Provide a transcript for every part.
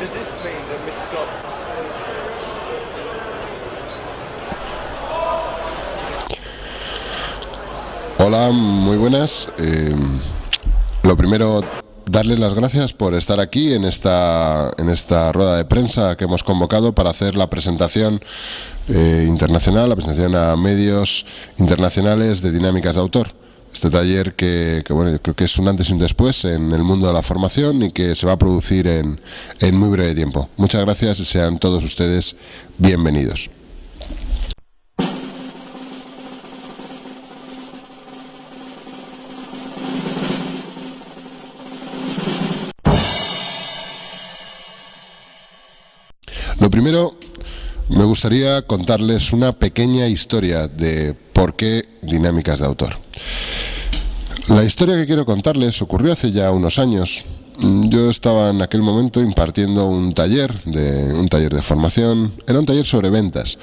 Does this mean that Mr. Scott Hola, muy buenas. Eh, lo primero, darles las gracias por estar aquí en esta, en esta rueda de prensa que hemos convocado para hacer la presentación eh, internacional, la presentación a medios internacionales de dinámicas de autor. Este taller que, bueno, yo creo que es un antes y un después en el mundo de la formación y que se va a producir en, en muy breve tiempo. Muchas gracias y sean todos ustedes bienvenidos. Lo primero, me gustaría contarles una pequeña historia de por qué dinámicas de autor. La historia que quiero contarles ocurrió hace ya unos años. Yo estaba en aquel momento impartiendo un taller, de, un taller de formación, era un taller sobre ventas.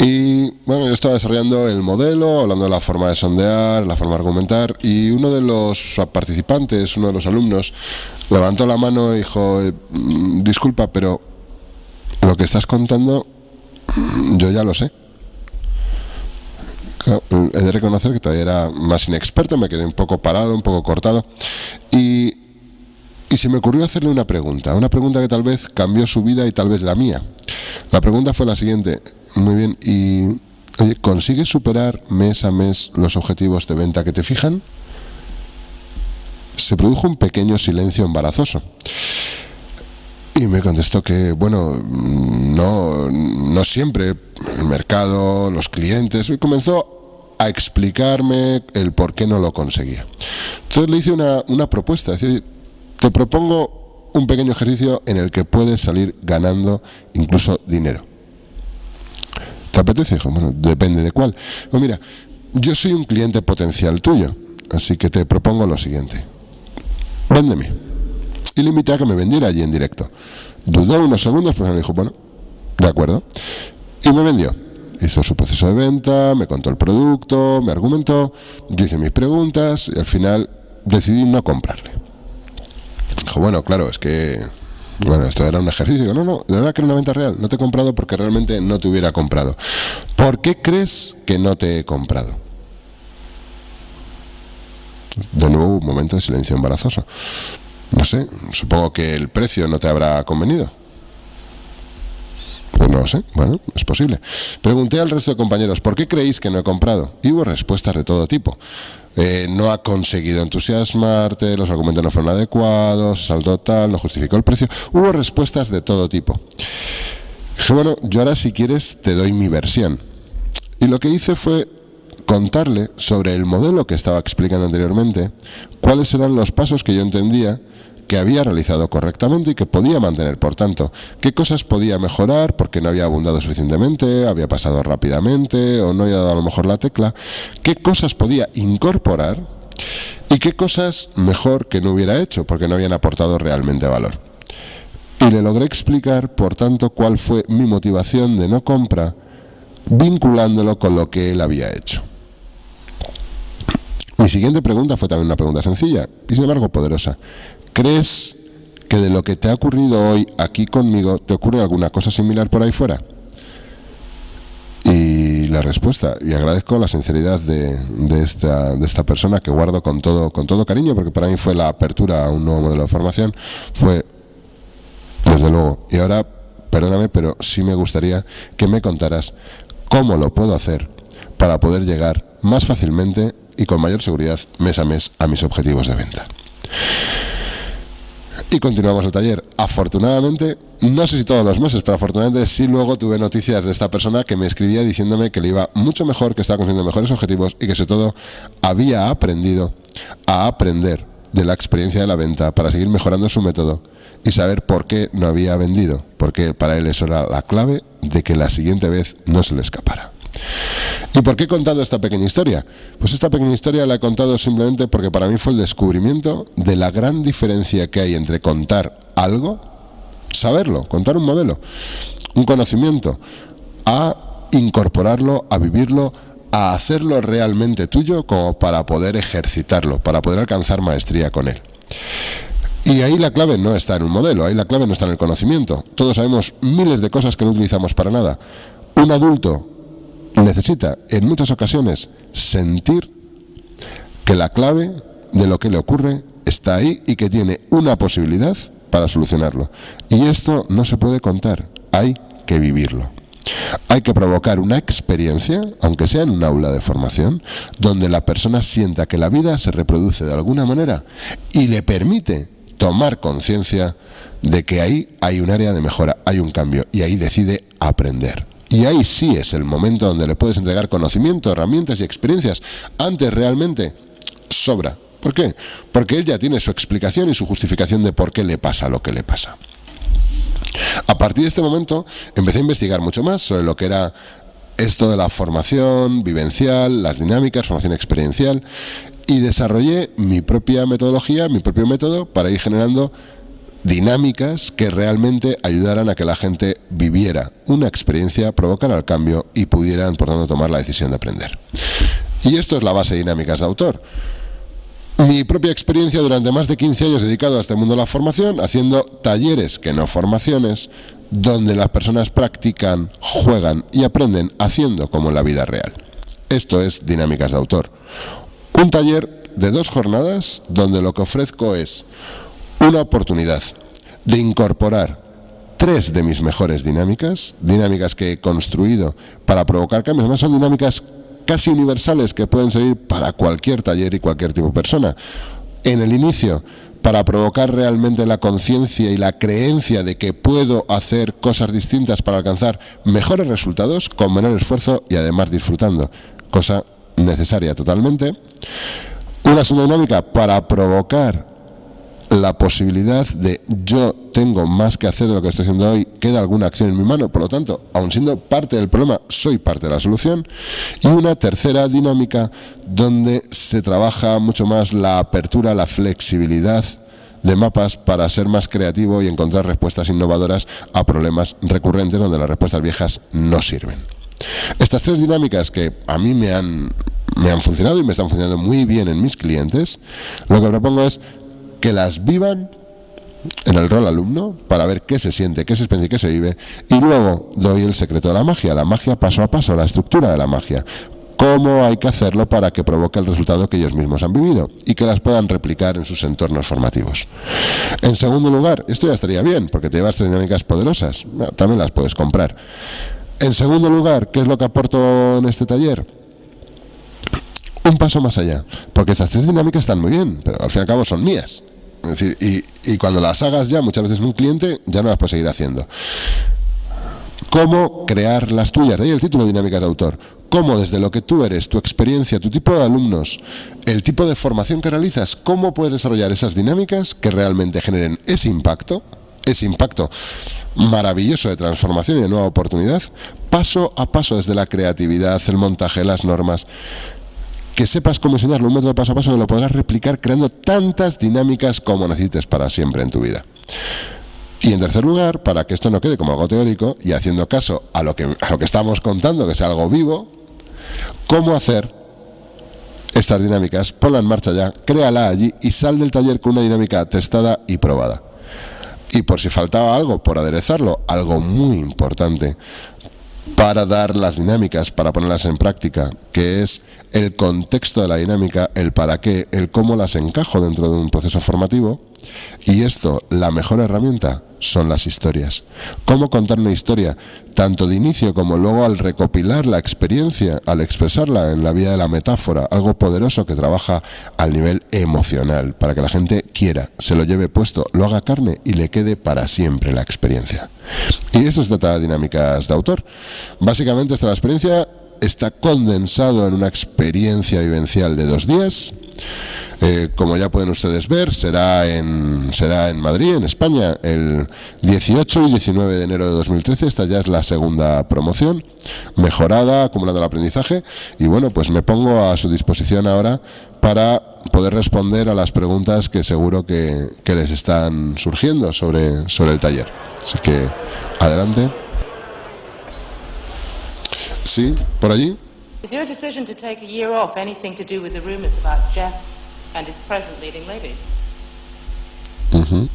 Y bueno, yo estaba desarrollando el modelo, hablando de la forma de sondear, la forma de argumentar, y uno de los participantes, uno de los alumnos, levantó la mano y dijo, eh, disculpa, pero lo que estás contando yo ya lo sé. He de reconocer que todavía era más inexperto, me quedé un poco parado, un poco cortado. Y, y se me ocurrió hacerle una pregunta, una pregunta que tal vez cambió su vida y tal vez la mía. La pregunta fue la siguiente, muy bien, y ¿consigues superar mes a mes los objetivos de venta que te fijan? Se produjo un pequeño silencio embarazoso. Y me contestó que, bueno, no, no siempre, el mercado, los clientes, y comenzó a explicarme el por qué no lo conseguía. Entonces le hice una, una propuesta, te propongo un pequeño ejercicio en el que puedes salir ganando incluso dinero. ¿Te apetece? Dijo, bueno, depende de cuál. Pues mira, yo soy un cliente potencial tuyo, así que te propongo lo siguiente. Véndeme y le invité a que me vendiera allí en directo. Dudó unos segundos, pero me dijo, bueno, de acuerdo. Y me vendió. Hizo su proceso de venta, me contó el producto, me argumentó, yo hice mis preguntas y al final decidí no comprarle. Dijo, bueno, claro, es que bueno, esto era un ejercicio. No, no, de verdad que era una venta real. No te he comprado porque realmente no te hubiera comprado. ¿Por qué crees que no te he comprado? De nuevo, un momento de silencio embarazoso. No sé, supongo que el precio no te habrá convenido. Pues no lo sé, bueno, es posible. Pregunté al resto de compañeros, ¿por qué creéis que no he comprado? Y hubo respuestas de todo tipo. Eh, no ha conseguido entusiasmarte, los argumentos no fueron adecuados, saldo tal, no justificó el precio. Hubo respuestas de todo tipo. Dije, bueno, yo ahora si quieres te doy mi versión. Y lo que hice fue contarle sobre el modelo que estaba explicando anteriormente, cuáles eran los pasos que yo entendía que había realizado correctamente y que podía mantener. Por tanto, qué cosas podía mejorar porque no había abundado suficientemente, había pasado rápidamente o no había dado a lo mejor la tecla, qué cosas podía incorporar y qué cosas mejor que no hubiera hecho porque no habían aportado realmente valor. Y le logré explicar, por tanto, cuál fue mi motivación de no compra vinculándolo con lo que él había hecho. Mi siguiente pregunta fue también una pregunta sencilla y sin embargo poderosa. ¿Crees que de lo que te ha ocurrido hoy aquí conmigo te ocurre alguna cosa similar por ahí fuera? Y la respuesta, y agradezco la sinceridad de, esta, de esta persona que guardo con todo, con todo cariño, porque para mí fue la apertura a un nuevo modelo de formación, fue, desde luego, y ahora, perdóname, pero sí me gustaría que me contaras cómo lo puedo hacer para poder llegar más fácilmente y con mayor seguridad mes a mes a mis objetivos de venta. Y continuamos el taller. Afortunadamente, no sé si todos los meses, pero afortunadamente sí luego tuve noticias de esta persona que me escribía diciéndome que le iba mucho mejor, que estaba consiguiendo mejores objetivos y que sobre todo había aprendido a aprender de la experiencia de la venta para seguir mejorando su método y saber por qué no había vendido, porque para él eso era la clave de que la siguiente vez no se le escapara. ¿Y por qué he contado esta pequeña historia? Pues esta pequeña historia la he contado simplemente porque para mí fue el descubrimiento de la gran diferencia que hay entre contar algo, saberlo, contar un modelo, un conocimiento, a incorporarlo, a vivirlo, a hacerlo realmente tuyo como para poder ejercitarlo, para poder alcanzar maestría con él. Y ahí la clave no está en un modelo, ahí la clave no está en el conocimiento. Todos sabemos miles de cosas que no utilizamos para nada. Un adulto necesita en muchas ocasiones sentir que la clave de lo que le ocurre está ahí y que tiene una posibilidad para solucionarlo. Y esto no se puede contar, hay que vivirlo. Hay que provocar una experiencia, aunque sea en un aula de formación, donde la persona sienta que la vida se reproduce de alguna manera y le permite tomar conciencia de que ahí hay un área de mejora, hay un cambio y ahí decide aprender. Y ahí sí es el momento donde le puedes entregar conocimiento, herramientas y experiencias. Antes realmente sobra. ¿Por qué? Porque él ya tiene su explicación y su justificación de por qué le pasa lo que le pasa. A partir de este momento empecé a investigar mucho más sobre lo que era esto de la formación vivencial, las dinámicas, formación experiencial y desarrollé mi propia metodología, mi propio método para ir generando dinámicas que realmente ayudaran a que la gente viviera una experiencia, provocara el cambio y pudieran, por tanto, tomar la decisión de aprender. Y esto es la base de dinámicas de autor. Mi propia experiencia durante más de 15 años dedicado a este mundo de la formación, haciendo talleres que no formaciones, donde las personas practican, juegan y aprenden haciendo como en la vida real. Esto es dinámicas de autor. Un taller de dos jornadas donde lo que ofrezco es una oportunidad de incorporar tres de mis mejores dinámicas, dinámicas que he construido para provocar cambios, además son dinámicas casi universales que pueden servir para cualquier taller y cualquier tipo de persona. En el inicio, para provocar realmente la conciencia y la creencia de que puedo hacer cosas distintas para alcanzar mejores resultados con menor esfuerzo y además disfrutando, cosa necesaria totalmente. Una segunda dinámica para provocar la posibilidad de yo tengo más que hacer de lo que estoy haciendo hoy, queda alguna acción en mi mano, por lo tanto, aun siendo parte del problema, soy parte de la solución. Y una tercera dinámica donde se trabaja mucho más la apertura, la flexibilidad de mapas para ser más creativo y encontrar respuestas innovadoras a problemas recurrentes donde las respuestas viejas no sirven. Estas tres dinámicas que a mí me han, me han funcionado y me están funcionando muy bien en mis clientes, lo que propongo es que las vivan en el rol alumno para ver qué se siente, qué se experiencia qué se vive y luego doy el secreto de la magia, la magia paso a paso, la estructura de la magia cómo hay que hacerlo para que provoque el resultado que ellos mismos han vivido y que las puedan replicar en sus entornos formativos. En segundo lugar, esto ya estaría bien, porque te llevas dinámicas poderosas, también las puedes comprar. En segundo lugar, ¿qué es lo que aporto en este taller? Un paso más allá, porque estas tres dinámicas están muy bien, pero al fin y al cabo son mías y, cuando las hagas ya, muchas veces un cliente, ya no las puedes seguir haciendo. ¿Cómo crear las tuyas? De ahí el título Dinámica de Autor. ¿Cómo desde lo que tú eres, tu experiencia, tu tipo de alumnos, el tipo de formación que realizas, cómo puedes desarrollar esas dinámicas que realmente generen ese impacto, ese impacto maravilloso de transformación y de nueva oportunidad, paso a paso desde la creatividad, el montaje, las normas, que sepas cómo enseñarlo, un método paso a paso que lo podrás replicar creando tantas dinámicas como necesites para siempre en tu vida. Y en tercer lugar, para que esto no quede como algo teórico y haciendo caso a lo que, a lo que estamos contando, que es algo vivo, cómo hacer estas dinámicas, ponla en marcha ya, créala allí y sal del taller con una dinámica testada y probada. Y por si faltaba algo, por aderezarlo, algo muy importante, para dar las dinámicas, para ponerlas en práctica, que es el contexto de la dinámica, el para qué, el cómo las encajo dentro de un proceso formativo. Y esto, la mejor herramienta son las historias. ¿Cómo contar una historia? Tanto de inicio como luego al recopilar la experiencia, al expresarla en la vía de la metáfora, algo poderoso que trabaja al nivel emocional, para que la gente quiera, se lo lleve puesto, lo haga carne y le quede para siempre la experiencia. Y esto se trata de dinámicas de autor. Básicamente esta la experiencia está condensado en una experiencia vivencial de dos días. Eh, como ya pueden ustedes ver, será en, será en Madrid, en España, el 18 y 19 de enero de 2013. Esta ya es la segunda promoción, mejorada, acumulando el aprendizaje. Y bueno, pues me pongo a su disposición ahora para poder responder a las preguntas que seguro que, que les están surgiendo sobre, sobre el taller. Así que, adelante. Sí, por allí. Is your decision to take a year off anything to do with the rumors about Jeff and his present leading lady? Mm -hmm.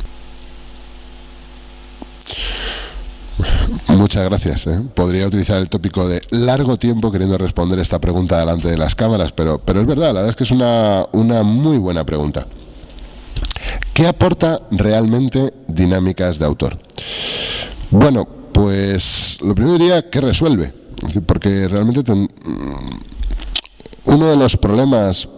Muchas gracias. ¿eh? Podría utilizar el tópico de largo tiempo queriendo responder esta pregunta delante de las cámaras, pero, pero es verdad, la verdad es que es una, una muy buena pregunta. ¿Qué aporta realmente dinámicas de autor? Bueno, pues lo primero diría que resuelve, porque realmente mm, uno de los problemas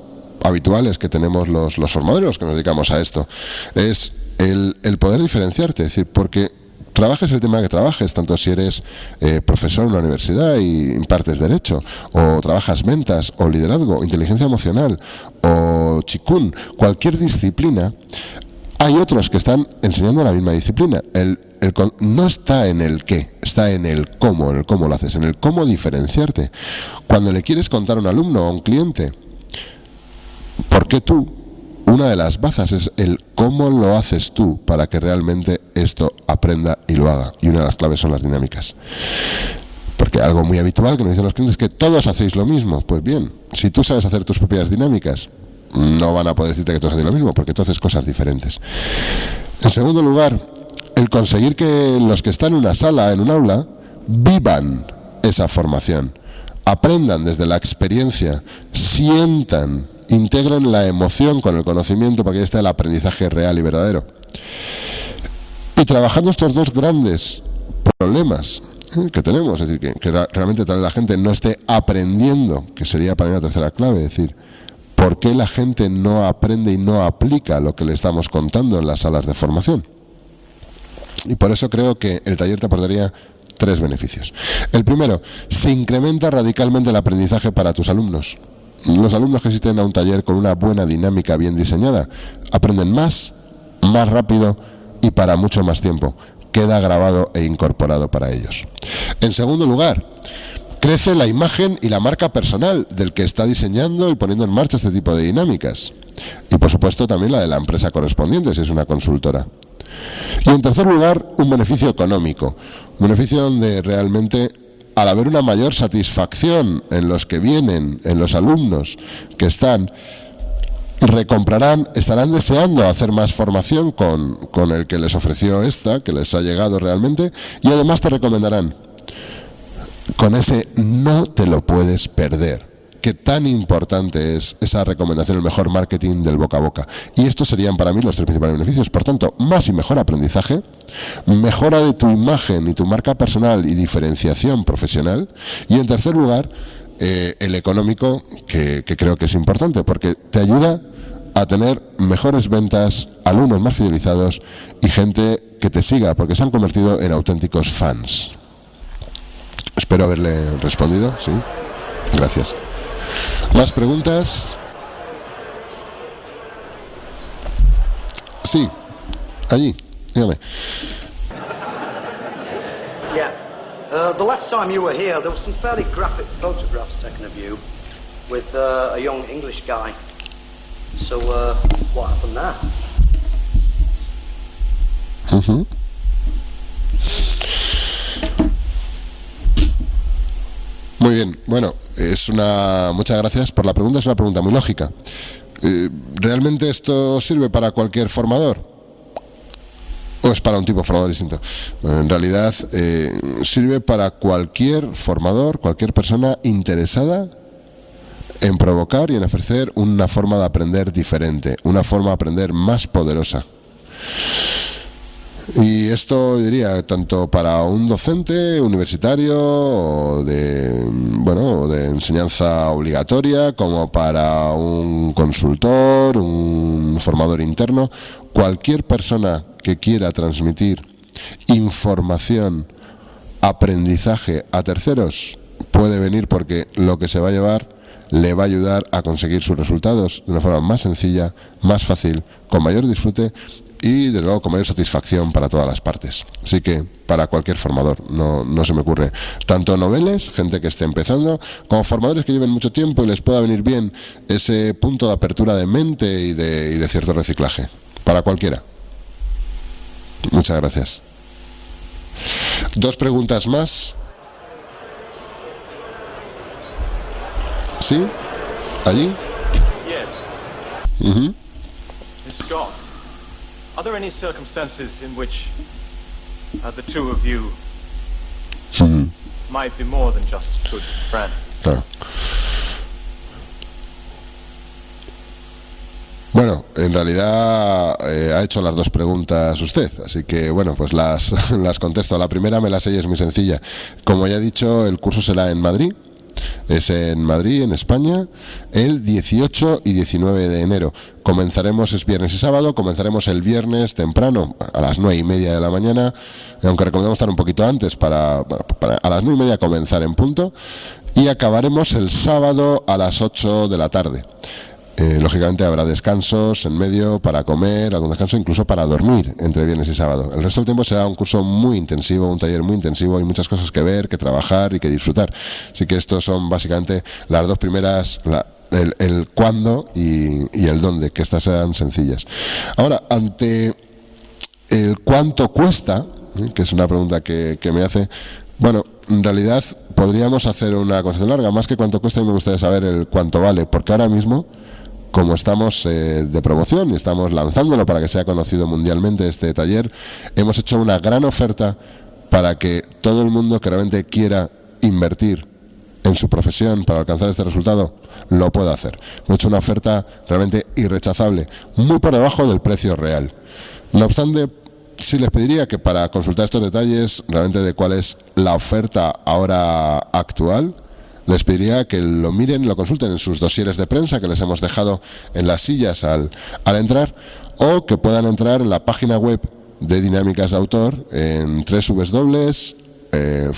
habituales que tenemos los, los formadores, que nos dedicamos a esto, es el, el poder diferenciarte, es decir, porque trabajes el tema que trabajes, tanto si eres eh, profesor en la universidad y impartes derecho, o trabajas ventas, o liderazgo, inteligencia emocional, o chikun, cualquier disciplina, hay otros que están enseñando la misma disciplina. El, no está en el qué, está en el cómo, en el cómo lo haces, en el cómo diferenciarte. Cuando le quieres contar a un alumno o a un cliente, ¿por qué tú? Una de las bazas es el cómo lo haces tú para que realmente esto aprenda y lo haga. Y una de las claves son las dinámicas. Porque algo muy habitual que nos dicen los clientes es que todos hacéis lo mismo. Pues bien, si tú sabes hacer tus propias dinámicas, no van a poder decirte que todos hacéis lo mismo, porque tú haces cosas diferentes. En segundo lugar, el conseguir que los que están en una sala, en un aula, vivan esa formación, aprendan desde la experiencia, sientan, integren la emoción con el conocimiento, porque ahí está el aprendizaje real y verdadero. Y trabajando estos dos grandes problemas eh, que tenemos, es decir, que, realmente tal vez la gente no esté aprendiendo, que sería para mí la tercera clave, es decir, ¿por qué la gente no aprende y no aplica lo que le estamos contando en las salas de formación? Y por eso creo que el taller te aportaría tres beneficios. El primero, se incrementa radicalmente el aprendizaje para tus alumnos. Los alumnos que asisten a un taller con una buena dinámica bien diseñada aprenden más, más rápido y para mucho más tiempo. Queda grabado e incorporado para ellos. En segundo lugar, crece la imagen y la marca personal del que está diseñando y poniendo en marcha este tipo de dinámicas. Y por supuesto también la de la empresa correspondiente, si es una consultora. Y en tercer lugar, un beneficio económico. Un beneficio donde realmente al haber una mayor satisfacción en los que vienen, en los alumnos que están recomprarán, estarán deseando hacer más formación con, con el que les ofreció esta, que les ha llegado realmente, y además te recomendarán con ese no te lo puedes perder que tan importante es esa recomendación, el mejor marketing del boca a boca. Y estos serían para mí los tres principales beneficios. Por tanto, más y mejor aprendizaje, mejora de tu imagen y tu marca personal y diferenciación profesional. Y en tercer lugar, eh, el económico, que, que creo que es importante, porque te ayuda a tener mejores ventas, alumnos más fidelizados y gente que te siga, porque se han convertido en auténticos fans. Espero haberle respondido, ¿sí? Gracias. ¿Más preguntas? Sí, allí, dígame. Yeah. Uh, the last time you were here, there were some fairly graphic photographs taken of you with uh, a young English guy. So, uh, what happened there? Muy bien, bueno, es una muchas gracias por la pregunta, es una pregunta muy lógica. Eh, ¿Realmente esto sirve para cualquier formador? ¿O es para un tipo de formador distinto? en realidad eh, sirve para cualquier formador, cualquier persona interesada en provocar y en ofrecer una forma de aprender diferente, una forma de aprender más poderosa. Y esto diría tanto para un docente universitario o de, bueno, de enseñanza obligatoria como para un consultor, un formador interno, cualquier persona que quiera transmitir información, aprendizaje a terceros puede venir porque lo que se va a llevar le va a ayudar a conseguir sus resultados de una forma más sencilla, más fácil, con mayor disfrute y desde luego con mayor satisfacción para todas las partes. Así que para cualquier formador, no, no se me ocurre. Tanto noveles, gente que esté empezando, como formadores que lleven mucho tiempo y les pueda venir bien ese punto de apertura de mente y de, y de cierto reciclaje. Para cualquiera. Muchas gracias. Dos preguntas más. ¿Sí? ¿Allí? Yes. Ujú. Are there any circumstances in which uh, the two of you might be more than just good friends? Claro. Bueno, en realidad eh, ha hecho las dos preguntas usted, así que bueno, pues las, las contesto. La primera me la sé y es muy sencilla. Como ya he dicho, el curso será en Madrid, es en Madrid, en España, el 18 y 19 de enero. Comenzaremos es viernes y sábado, comenzaremos el viernes temprano, a las 9 y media de la mañana, aunque recomendamos estar un poquito antes para, para a las 9 y media comenzar en punto, y acabaremos el sábado a las 8 de la tarde. Eh, lógicamente habrá descansos en medio para comer, algún descanso incluso para dormir entre viernes y sábado. El resto del tiempo será un curso muy intensivo, un taller muy intensivo, hay muchas cosas que ver, que trabajar y que disfrutar. Así que estos son básicamente las dos primeras, la- el, cuándo y, el dónde, que estas sean sencillas. Ahora, ante el cuánto cuesta, ¿eh? que es una pregunta que, me hace, bueno, en realidad podríamos hacer una conversación larga, más que cuánto cuesta, me gustaría saber el cuánto vale, porque ahora mismo, como estamos eh, de promoción y estamos lanzándolo para que sea conocido mundialmente este taller, hemos hecho una gran oferta para que todo el mundo que realmente quiera invertir en su profesión para alcanzar este resultado, lo pueda hacer. Hemos hecho una oferta realmente irrechazable, muy por debajo del precio real. No obstante, sí les pediría que para consultar estos detalles realmente de cuál es la oferta ahora actual, les pediría que lo miren lo consulten en sus dosieres de prensa que les hemos dejado en las sillas al, al entrar o que puedan entrar en la página web de Dinámicas de Autor en www eh,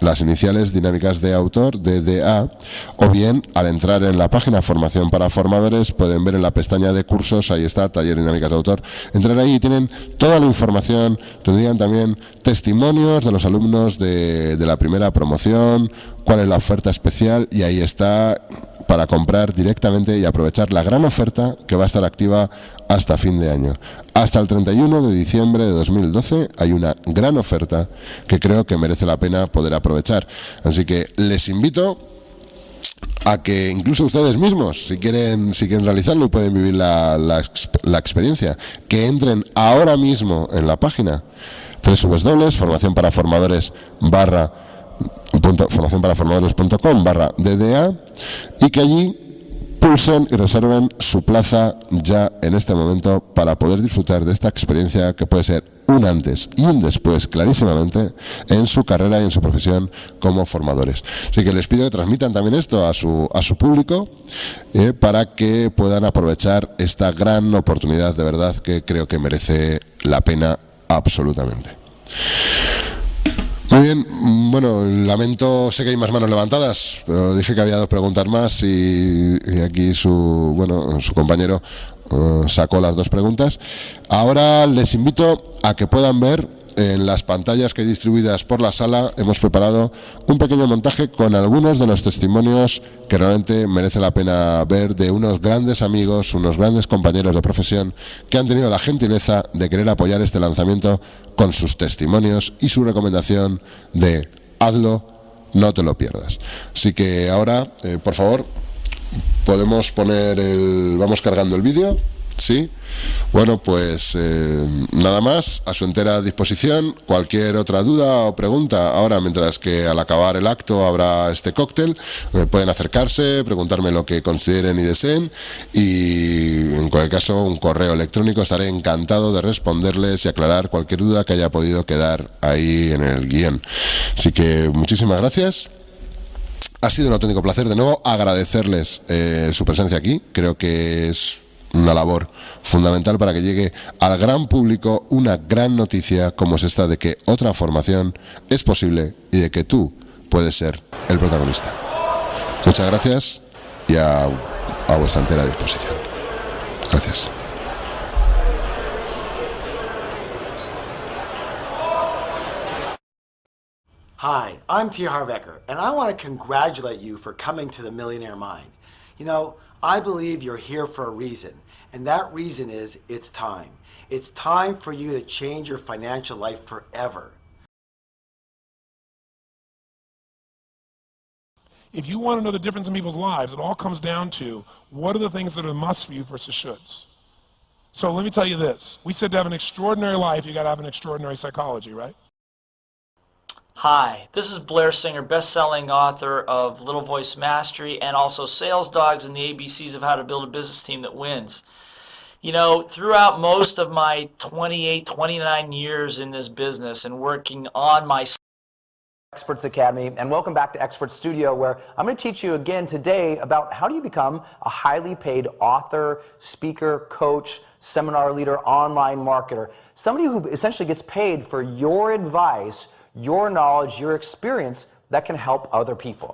las iniciales dinámicas de autor DDA o bien al entrar en la página formación para formadores pueden ver en la pestaña de cursos ahí está taller dinámicas de autor. Entrar ahí y tienen toda la información tendrían también testimonios de los alumnos de, de la primera promoción cuál es la oferta especial y ahí está para comprar directamente y aprovechar la gran oferta que va a estar activa hasta fin de año. Hasta el 31 de diciembre de 2012 hay una gran oferta que creo que merece la pena poder aprovechar. Así que les invito a que incluso ustedes mismos, si quieren, si quieren realizarlo y pueden vivir la, la exp- la experiencia, que entren ahora mismo en la página www formación para formadores barra formacionparaformadores.com barra DDA y que allí pulsen y reserven su plaza ya en este momento para poder disfrutar de esta experiencia que puede ser un antes y un después clarísimamente en su carrera y en su profesión como formadores. Así que les pido que transmitan también esto a su, a su público eh, para que puedan aprovechar esta gran oportunidad de verdad que creo que merece la pena absolutamente. Muy bien, bueno, lamento, sé que hay más manos levantadas, pero dije que había dos preguntas más y, y aquí su, bueno, su compañero eh, sacó las dos preguntas. Ahora les invito a que puedan ver en las pantallas que distribuidas por la sala, hemos preparado un pequeño montaje con algunos de los testimonios que realmente merece la pena ver de unos grandes amigos, unos grandes compañeros de profesión que han tenido la gentileza de querer apoyar este lanzamiento con sus testimonios y su recomendación de hazlo, no te lo pierdas. Así que ahora, eh, por favor, podemos poner el... Vamos cargando el vídeo, ¿sí? Bueno, pues eh, nada más, a su entera disposición. Cualquier otra duda o pregunta, ahora mientras que al acabar el acto habrá este cóctel, eh, pueden acercarse, preguntarme lo que consideren y deseen y en cualquier caso un correo electrónico, estaré encantado de responderles y aclarar cualquier duda que haya podido quedar ahí en el guion. Así que muchísimas gracias. Ha sido un auténtico placer de nuevo agradecerles eh, su presencia aquí. Creo que es una labor fundamental para que llegue al gran público una gran noticia como es esta de que otra formación es posible y de que tú puedes ser el protagonista. Muchas gracias y a, vuestra entera disposición. Gracias. Hi, I'm T. Harvecker, and I want to congratulate you for coming to the Millionaire Mind. You know, I believe you're here for a reason, and that reason is it's time. It's time for you to change your financial life forever. If you want to know the difference in people's lives, it all comes down to what are the things that are must for you versus shoulds. So let me tell you this. We said to have an extraordinary life, you got to have an extraordinary psychology, right? Hi, this is Blair Singer, best-selling author of Little Voice Mastery and also Sales Dogs and the ABCs of How to Build a Business Team That Wins. You know, throughout most of my 28, 29 years in this business and working on my Experts Academy, and welcome back to Expert Studio, where I'm going to teach you again today about how do you become a highly paid author, speaker, coach, seminar leader, online marketer, somebody who essentially gets paid for your advice, your knowledge, your experience that can help other people.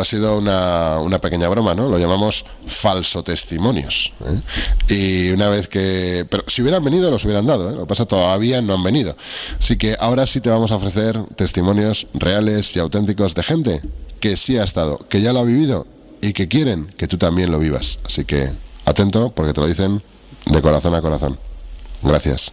Ha sido una, una, pequeña broma, ¿no? Lo llamamos falso testimonios. ¿eh? Y una vez que... Pero si hubieran venido, los hubieran dado, ¿eh? Lo que pasa todavía no han venido. Así que ahora sí te vamos a ofrecer testimonios reales y auténticos de gente que sí ha estado, que ya lo ha vivido y que quieren que tú también lo vivas. Así que atento porque te lo dicen de corazón a corazón. Gracias.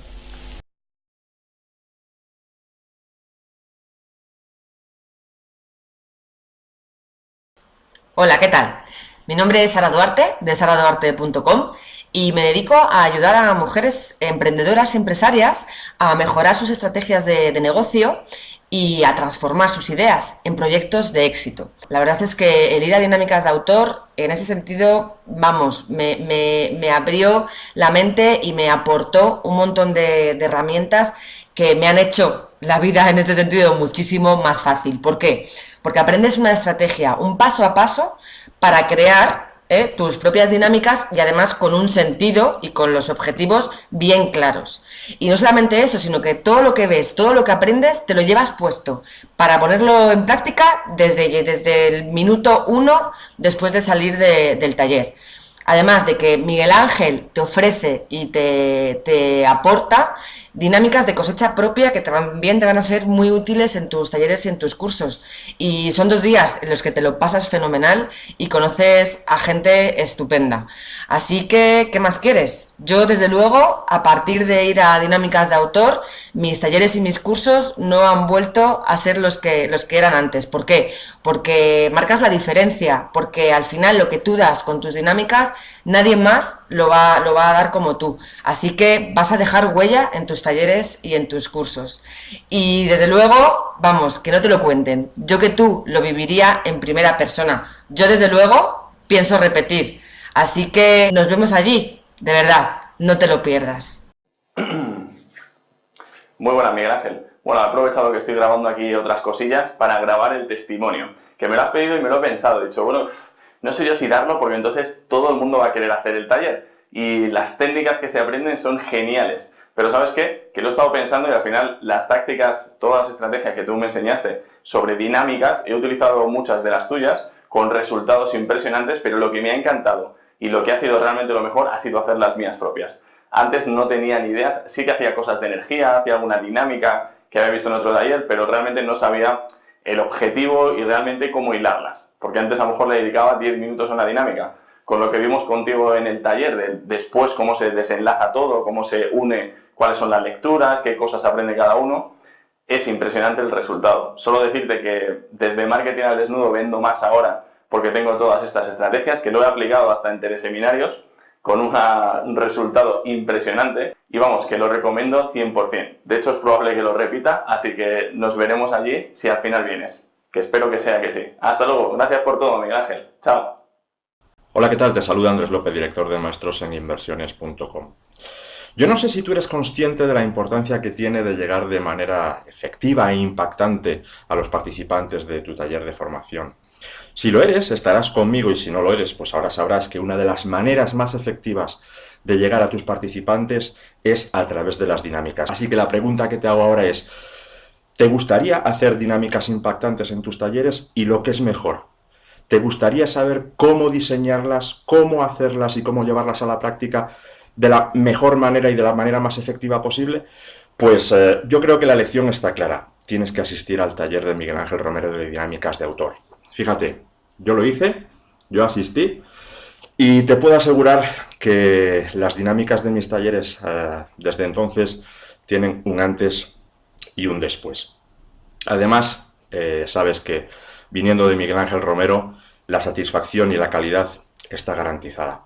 Hola, ¿qué tal? Mi nombre es Sara Duarte, de saraduarte.com y me dedico a ayudar a mujeres emprendedoras, empresarias, a mejorar sus estrategias de, negocio y a transformar sus ideas en proyectos de éxito. La verdad es que el ir a dinámicas de autor, en ese sentido, vamos, me abrió la mente y me aportó un montón de, de herramientas que me han hecho la vida en ese sentido muchísimo más fácil. ¿Por qué? Porque aprendes una estrategia, un paso a paso, para crear ¿eh? tus propias dinámicas y además con un sentido y con los objetivos bien claros. Y no solamente eso, sino que todo lo que ves, todo lo que aprendes, te lo llevas puesto para ponerlo en práctica desde, desde el minuto uno después de salir de, del taller. Además de que Miguel Ángel te ofrece y te, te aporta dinámicas de cosecha propia que también te van a ser muy útiles en tus talleres y en tus cursos. Y son dos días en los que te lo pasas fenomenal y conoces a gente estupenda. Así que, ¿qué más quieres? Yo, desde luego, a partir de ir a dinámicas de autor, mis talleres y mis cursos no han vuelto a ser los que, los que eran antes. ¿Por qué? Porque marcas la diferencia, porque al final lo que tú das con tus dinámicas, nadie más lo va, lo va a dar como tú. Así que vas a dejar huella en tus talleres y en tus cursos. Y desde luego, vamos, que no te lo cuenten. Yo que tú lo viviría en primera persona. Yo desde luego pienso repetir. Así que nos vemos allí, de verdad, no te lo pierdas. Muy buenas, Miguel Ángel. Bueno, he aprovechado que estoy grabando aquí otras cosillas para grabar el testimonio, que me lo has pedido y me lo he pensado. He dicho, bueno, no sé yo si darlo porque entonces todo el mundo va a querer hacer el taller. Y las técnicas que se aprenden son geniales. Pero ¿sabes qué? Que lo he estado pensando y al final las tácticas, todas las estrategias que tú me enseñaste sobre dinámicas, he utilizado muchas de las tuyas con resultados impresionantes, pero lo que me ha encantado y lo que ha sido realmente lo mejor ha sido hacer las mías propias. Antes no tenía ni ideas, sí que hacía cosas de energía, hacía alguna dinámica que había visto en otro taller, pero realmente no sabía el objetivo y realmente cómo hilarlas. Porque antes a lo mejor le dedicaba 10 minutos a una dinámica, con lo que vimos contigo en el taller, de después cómo se desenlaza todo, cómo se une, cuáles son las lecturas, qué cosas aprende cada uno, es impresionante el resultado. Solo decirte que desde marketing al desnudo vendo más ahora porque tengo todas estas estrategias que lo he aplicado hasta en teleseminarios con un resultado impresionante y vamos, que lo recomiendo 100%. De hecho es probable que lo repita, así que nos veremos allí si al final vienes, que espero que sea que sí. Hasta luego, gracias por todo Miguel Ángel, chao. Hola, ¿qué tal? Te saluda Andrés López, director de Maestros en Inversiones.com. Yo no sé si tú eres consciente de la importancia que tiene de llegar de manera efectiva e impactante a los participantes de tu taller de formación. Si lo eres, estarás conmigo y si no lo eres, pues ahora sabrás que una de las maneras más efectivas de llegar a tus participantes es a través de las dinámicas. Así que la pregunta que te hago ahora es, ¿te gustaría hacer dinámicas impactantes en tus talleres? Y lo que es mejor, ¿te gustaría saber cómo diseñarlas, cómo hacerlas y cómo llevarlas a la práctica de la mejor manera y de la manera más efectiva posible? Pues eh, yo creo que la lección está clara. Tienes que asistir al taller de Miguel Ángel Romero de Dinámicas de Autor. Fíjate, yo lo hice, yo asistí, y te puedo asegurar que las dinámicas de mis talleres eh, desde entonces tienen un antes y un después. Además, eh, sabes que viniendo de Miguel Ángel Romero, la satisfacción y la calidad está garantizada.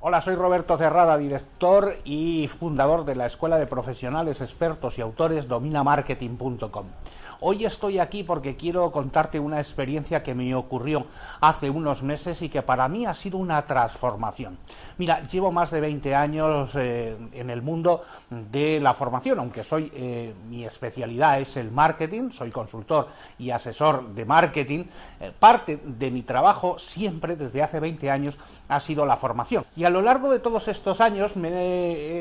Hola, soy Roberto Cerrada, director y fundador de la Escuela de Profesionales Expertos y Autores dominamarketing.com. Hoy estoy aquí porque quiero contarte una experiencia que me ocurrió hace unos meses y que para mí ha sido una transformación. Mira, llevo más de 20 años eh, en el mundo de la formación, aunque soy eh, mi especialidad es el marketing, soy consultor y asesor de marketing. Eh, parte de mi trabajo siempre desde hace 20 años ha sido la formación. Y a lo largo de todos estos años me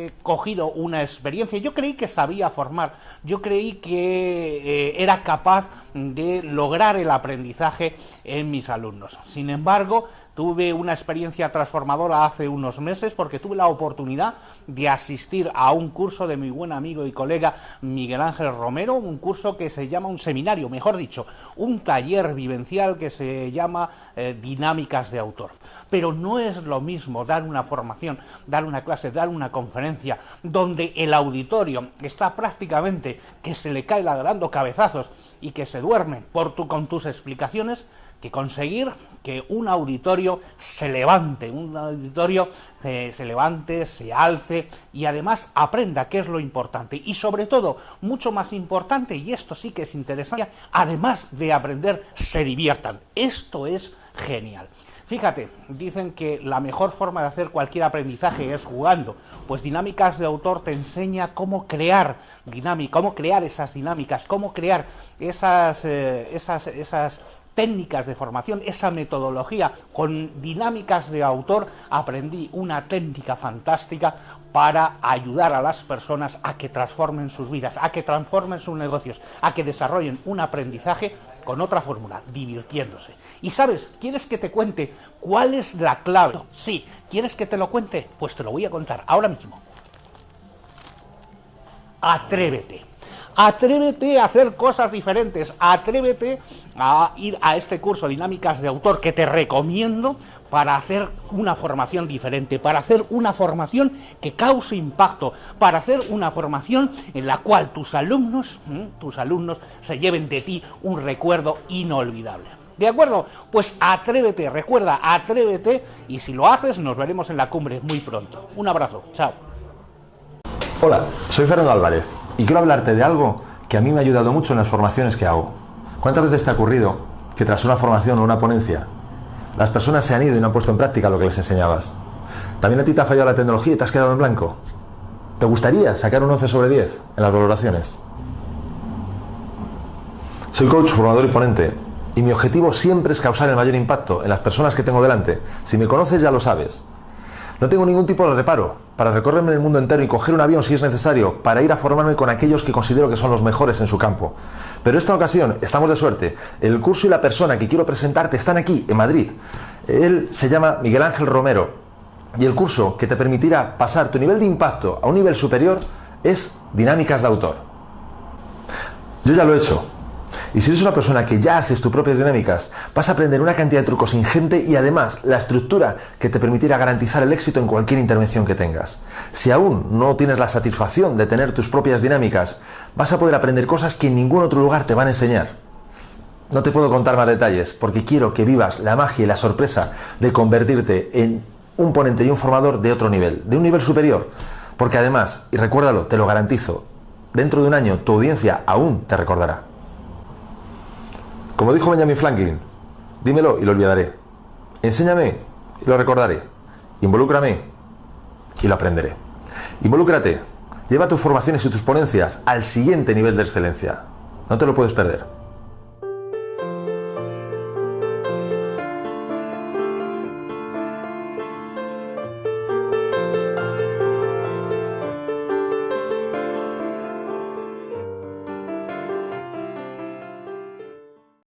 he cogido una experiencia. Yo creí que sabía formar, yo creí que era capaz de lograr el aprendizaje en mis alumnos. Sin embargo, Tuve una experiencia transformadora hace unos meses porque tuve la oportunidad de asistir a un curso de mi buen amigo y colega Miguel Ángel Romero, un curso que se llama un seminario, mejor dicho, un taller vivencial que se llama eh, Dinámicas de Autor. Pero no es lo mismo dar una formación, dar una clase, dar una conferencia, donde el auditorio está prácticamente que se le cae dando cabezazos y que se duerme por tu, con tus explicaciones, que conseguir que un auditorio se levante, un auditorio eh, se levante, se alce y además aprenda qué es lo importante. Y sobre todo, mucho más importante, y esto sí que es interesante, además de aprender, se diviertan. Esto es genial. Fíjate, dicen que la mejor forma de hacer cualquier aprendizaje es jugando. Pues Dinámicas de Autor te enseña cómo crear dinámica, cómo crear esas dinámicas, cómo crear esas, eh, esas, esas técnicas de formación, esa metodología con dinámicas de autor, aprendí una técnica fantástica para ayudar a las personas a que transformen sus vidas, a que transformen sus negocios, a que desarrollen un aprendizaje con otra fórmula, divirtiéndose. Y sabes, ¿quieres que te cuente cuál es la clave? Sí, ¿quieres que te lo cuente? Pues te lo voy a contar ahora mismo. Atrévete. Atrévete a hacer cosas diferentes, atrévete a ir a este curso Dinámicas de Autor que te recomiendo para hacer una formación diferente, para hacer una formación que cause impacto, para hacer una formación en la cual tus alumnos, tus alumnos se lleven de ti un recuerdo inolvidable. ¿De acuerdo? Pues atrévete, recuerda, atrévete y si lo haces nos veremos en la cumbre muy pronto. Un abrazo, chao. Hola, soy Fernando Álvarez y quiero hablarte de algo que a mí me ha ayudado mucho en las formaciones que hago. ¿Cuántas veces te ha ocurrido que tras una formación o una ponencia las personas se han ido y no han puesto en práctica lo que les enseñabas? ¿También a ti te ha fallado la tecnología y te has quedado en blanco? ¿Te gustaría sacar un 11 sobre 10 en las valoraciones? Soy coach, formador y ponente y mi objetivo siempre es causar el mayor impacto en las personas que tengo delante. Si me conoces ya lo sabes. No tengo ningún tipo de reparo para recorrerme el mundo entero y coger un avión si es necesario para ir a formarme con aquellos que considero que son los mejores en su campo. Pero esta ocasión estamos de suerte. El curso y la persona que quiero presentarte están aquí, en Madrid. Él se llama Miguel Ángel Romero y el curso que te permitirá pasar tu nivel de impacto a un nivel superior es Dinámicas de Autor. Yo ya lo he hecho Y si eres una persona que ya haces tus propias dinámicas, vas a aprender una cantidad de trucos ingente y además la estructura que te permitirá garantizar el éxito en cualquier intervención que tengas. Si aún no tienes la satisfacción de tener tus propias dinámicas, vas a poder aprender cosas que en ningún otro lugar te van a enseñar. No te puedo contar más detalles porque quiero que vivas la magia y la sorpresa de convertirte en un ponente y un formador de otro nivel, de un nivel superior. Porque además, y recuérdalo, te lo garantizo, dentro de un año tu audiencia aún te recordará. Como dijo Benjamin Franklin, dímelo y lo olvidaré. Enséñame y lo recordaré. Involúcrame y lo aprenderé. Involúcrate. Lleva tus formaciones y tus ponencias al siguiente nivel de excelencia. No te lo puedes perder.